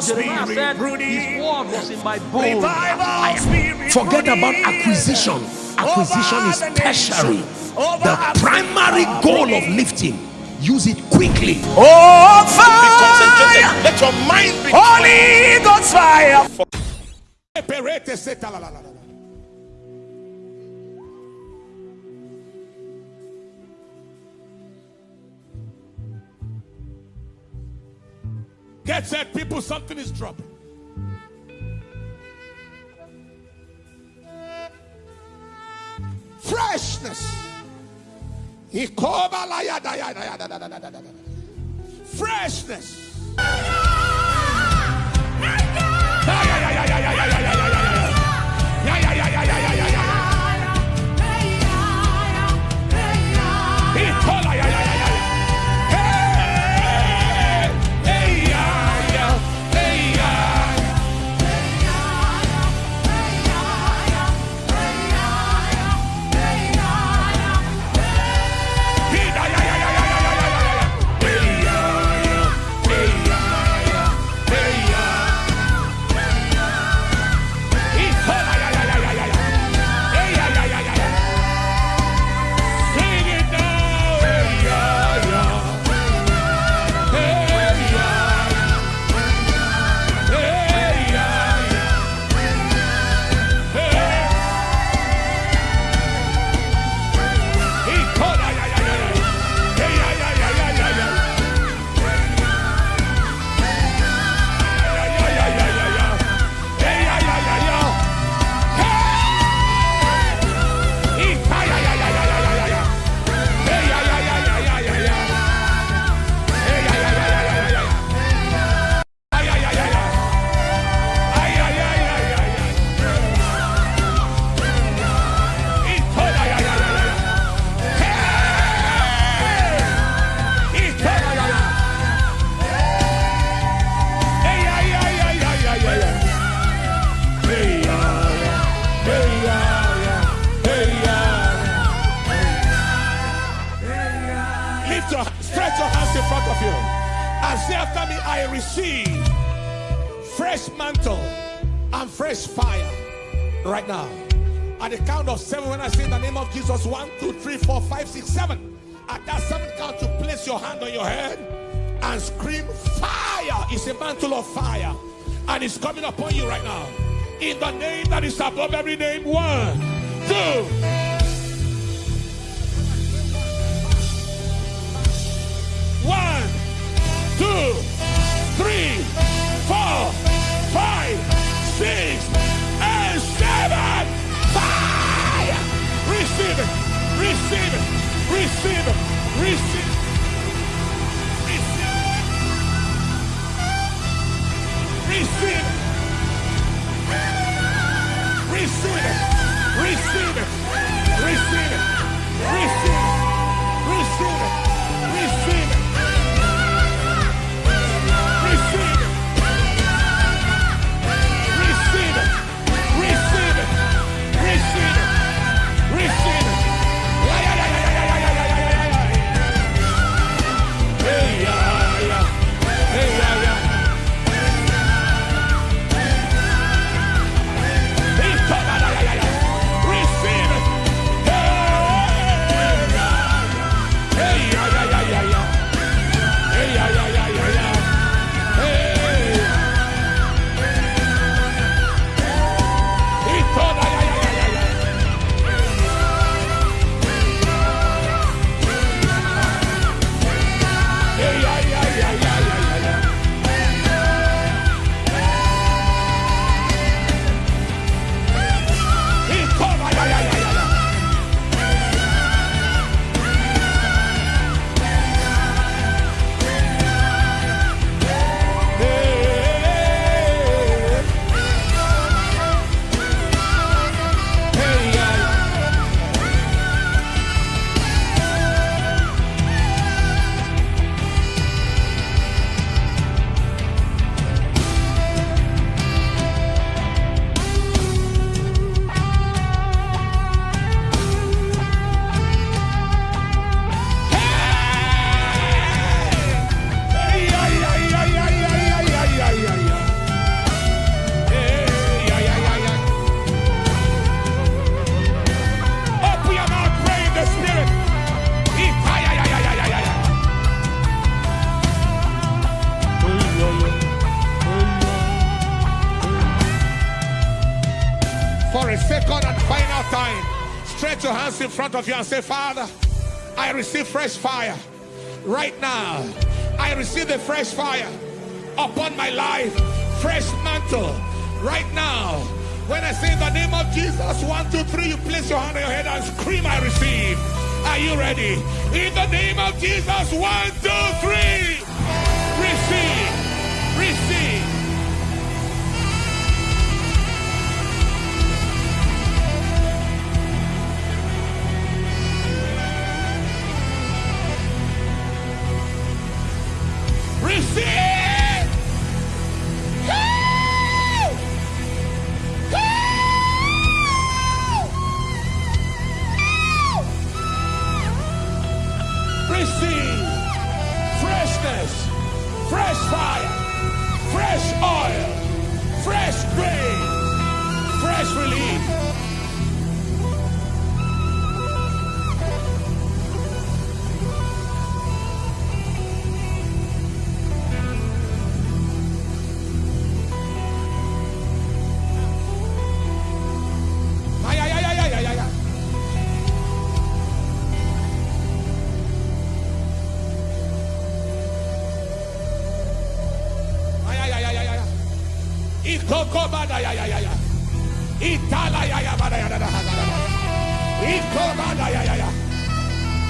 Jeremiah said, His word was in my bones. Revival spirit Forget about acquisition. Acquisition over is the tertiary. The primary goal of lifting, use it quickly. Oh, fire! Let your mind be Holy God's fire! Get set, people. Something is dropping. Freshness. Freshness. The count of seven, when I say the name of Jesus, one, two, three, four, five, six, seven. At that seven count, you place your hand on your head and scream, Fire! It's a mantle of fire, and it's coming upon you right now. In the name that is above every name, one, two. One, two, hands in front of you and say, Father, I receive fresh fire right now. I receive the fresh fire upon my life, fresh mantle right now. When I say the name of Jesus, one, two, three, you place your hand on your head and scream, I receive. Are you ready? In the name of Jesus, one, two, three. Receive.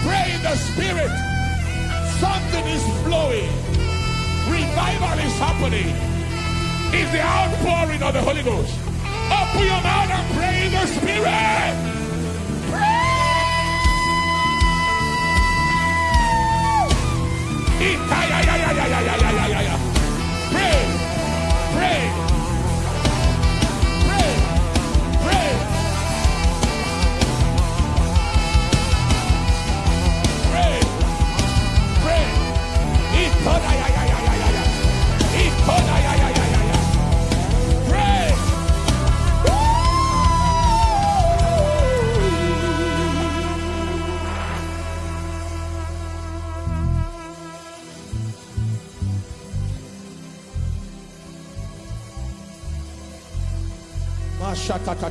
Pray in the spirit. Something is flowing. Revival is happening. It's the outpouring of the Holy Ghost. Open your mouth and pray in the spirit. Shakata.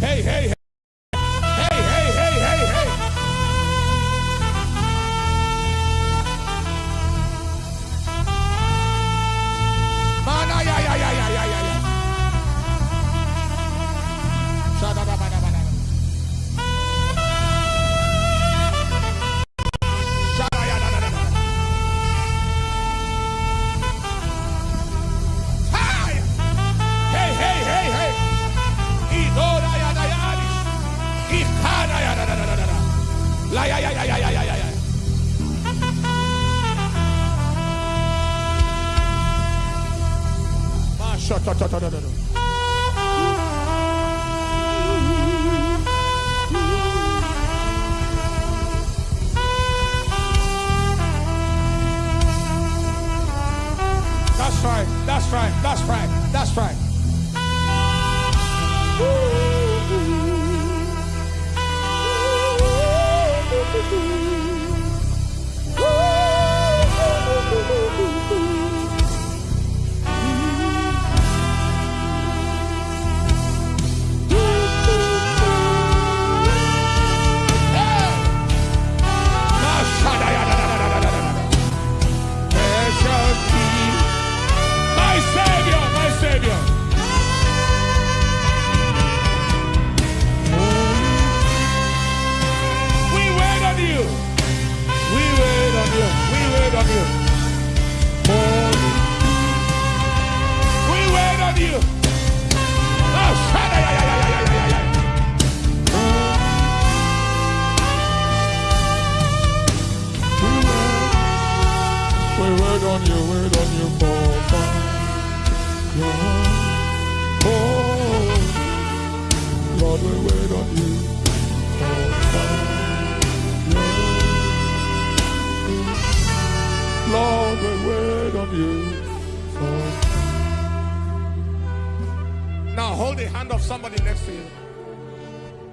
Hey, hey. Hey, Mashatatadadada. right. That's right. That's right. That's right. Precious on you, wait on you for Oh, Lord, we wait on you for Lord, we wait on you Now hold the hand of somebody next to you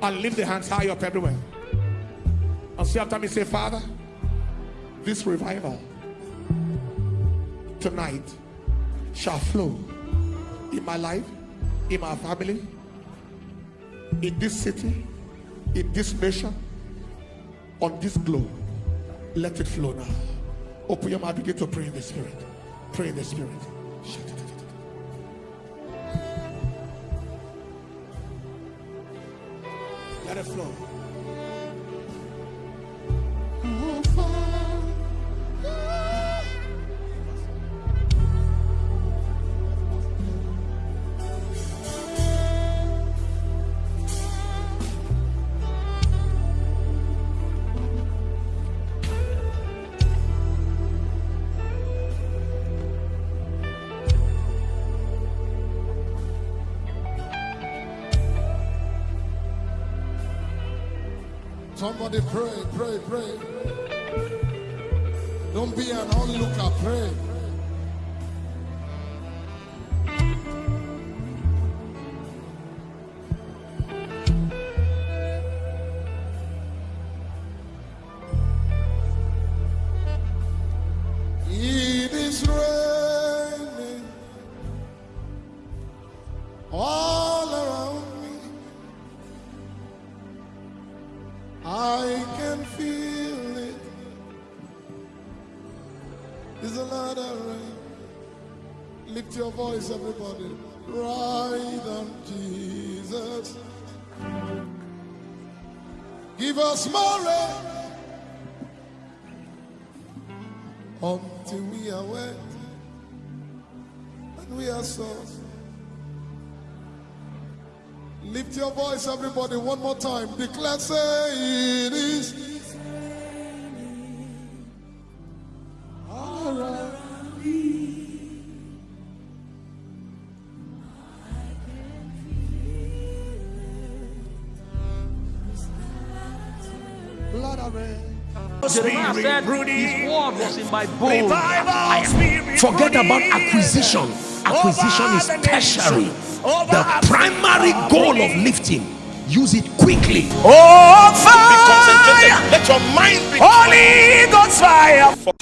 and lift the hands high up everywhere. And say after me, say, Father, this revival tonight shall flow in my life, in my family, in this city, in this nation, on this globe. Let it flow now. Open your mouth, begin to pray in the spirit. Pray in the spirit. Let it flow. Somebody pray, pray, pray. Don't be an onlooker, pray. Lift your voice, everybody. Ride on Jesus. Give us more until we are wet and we are soft. Lift your voice, everybody, one more time. Declare, say it is. Forget about acquisition. Acquisition is tertiary. The primary goal of lifting. Use it quickly. Oh, fire! Let your mind be Holy God's fire.